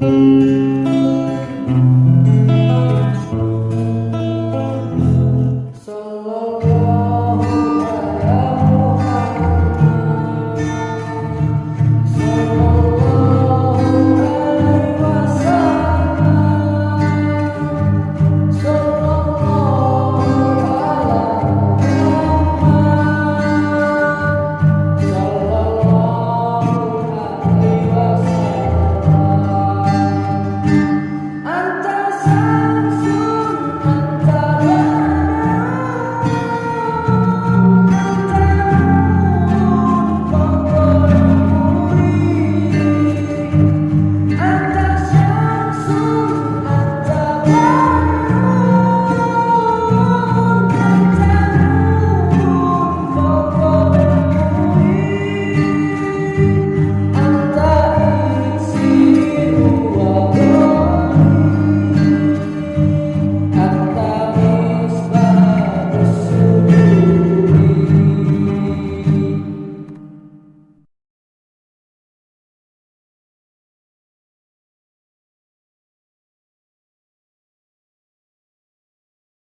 Música